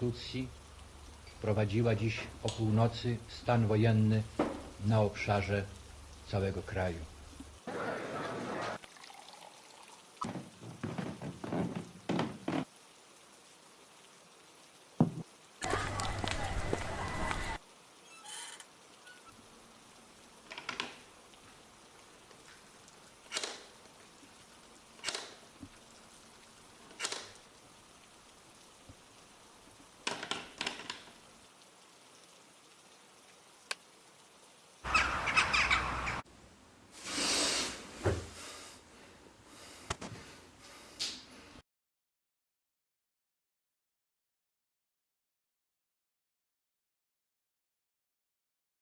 konstytucji wprowadziła dziś o północy stan wojenny na obszarze całego kraju.